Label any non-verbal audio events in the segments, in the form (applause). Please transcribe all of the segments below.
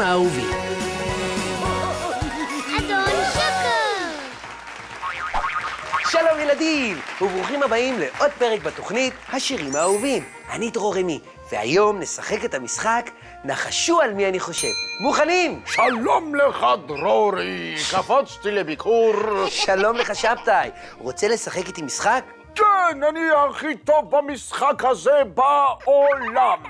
השירים האהובים. אדון שוקו! שלום ילדים, וברוכים הבאים לעוד פרק בתוכנית השירים האהובים. אני דרור רמי, והיום נשחק את המשחק נחשו על מי אני חושב. מוכנים? שלום לך, דרורי, קפצתי לביקור. שלום לך שבתאי. רוצה לשחק איתי משחק? כן, אני הכי טוב במשחק הזה בעולם.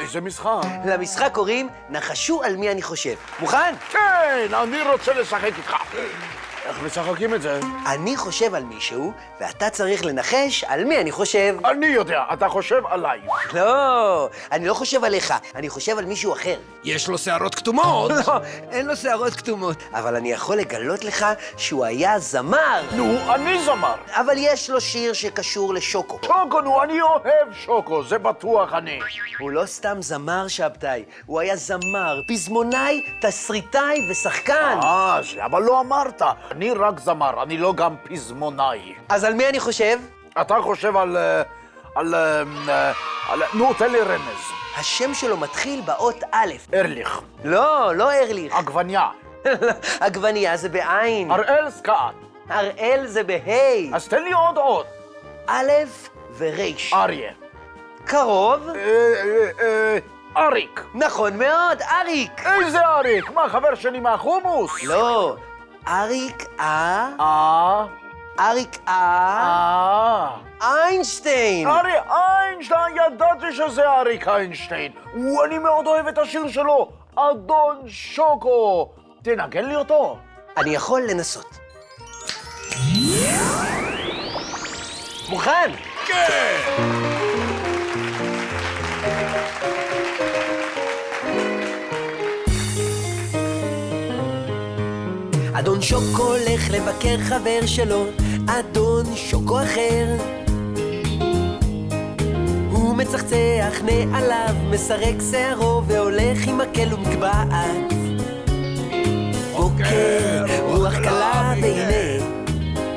איזה משחק? למשחק קוראים נחשו על מי אני חושב. מוכן? כן, אני רוצה לשחק איתך. איך משחקים את זה? אני חושב על מישהו, ואתה צריך לנחש על מי אני חושב. אני יודע, אתה חושב עליי. לא, אני לא חושב עליך, אני חושב על מישהו אחר. יש לו שערות כתומות. (laughs) לא, אין לו שערות כתומות. אבל אני יכול לגלות לך שהוא היה זמר. נו, אני זמר. אבל יש לו שיר שקשור לשוקו. שוקו, נו, אני אוהב שוקו, זה בטוח אני. הוא לא סתם זמר, שבתאי, הוא היה זמר, פזמונאי, תסריטאי ושחקן. אה, אז למה לא אמרת? אני רק זמר, אני לא גם פזמונאי. אז על מי אני חושב? אתה חושב על... אה, על... אה, אה, על... נו, תן לי רמז. השם שלו מתחיל באות א'. ארליך. לא, לא ארליך. עגבניה. (laughs) עגבנייה זה בעין. אראל סקאט. הראל זה בה'. אז תן לי עוד עוד. א' וריש. אריה. קרוב? אריק. נכון מאוד, אריק. איזה אריק? מה, חבר שלי מהחומוס? לא, אריק אה... אה, אריק אה... אה. איינשטיין. ארי איינשטיין, ידעתי שזה אריק איינשטיין. הוא, אני מאוד אוהב את השיר שלו, אדון שוקו. תנגן לי אותו. אני יכול לנסות. מוכן? אדון שוקו הולך לבקר חבר שלו, אדון שוקו אחר. הוא מצחצח נעליו, מסרק שערו והולך עם מקל ומגבעת. בוקר, רוח קלה והנה,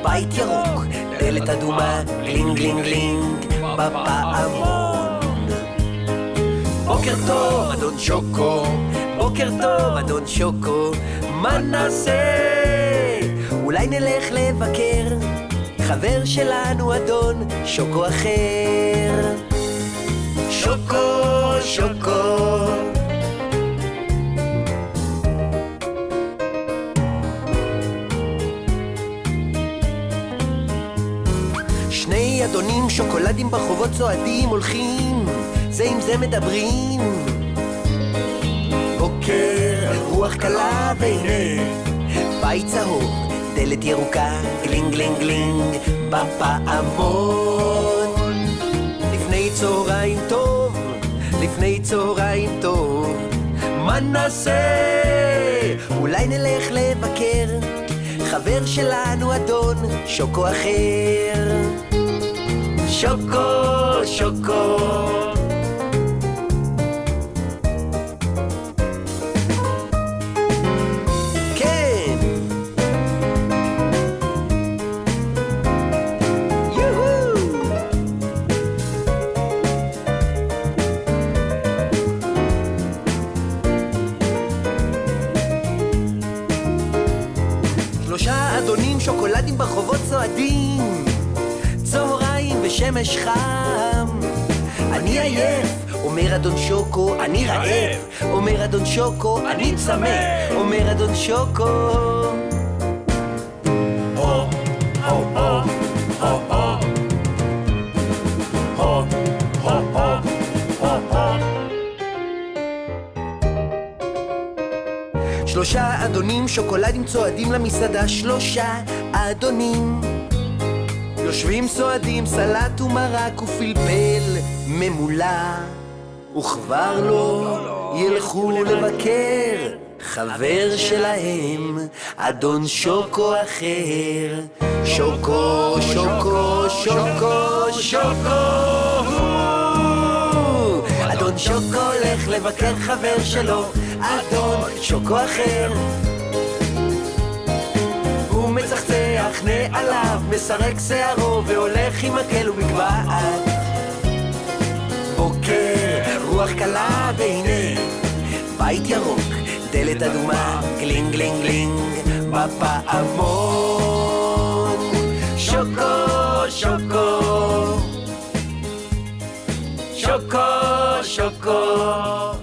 בית ירוק, דלת אדומה, גלינג גלינג גלינג, בפעמון. בוקר טוב, אדון שוקו, בוקר טוב, אדון שוקו, מה נעשה? אולי נלך לבקר חבר שלנו, אדון שוקו אחר. שוקו, שוקו. שני אדונים שוקולדים ברחובות צועדים הולכים, זה עם זה מדברים. בוקר, רוח קלה והנה, בית צהוב, דלת ירוקה, גלינג גלינג גלינג, בפעמון. לפני צהריים טוב, לפני צהריים טוב, מה נעשה? אולי נלך לבקר חבר שלנו, אדון שוקו אחר. שוקו, שוקו. שלושה אדונים שוקולדים ברחובות צועדים. צהריים ושמש חם. אני עייף, אומר אדון שוקו, אני רעב. אומר אדון שוקו, אני צמא. אומר אדון שוקו. הו, הו, הו, הו. שלושה אדונים שוקולדים צועדים למסעדה שלושה אדונים. יושבים סועדים סלט ומרק ופלפל ממולא וכבר לא ילכו לבקר חבר שלהם אדון שוקו אחר. שוקו, שוקו, שוקו, שוקו אדון שוקו הולך לבקר חבר שלו, אדון שוקו אחר. הוא מצחצח נעליו, מסרק שערו והולך עם מקל ומגבעת. בוקר, רוח קלה והנה, בית ירוק, דלת אדומה, גלינג גלינג גלינג, בפעמון. שוקו, שוקו, שוקו, שוקו.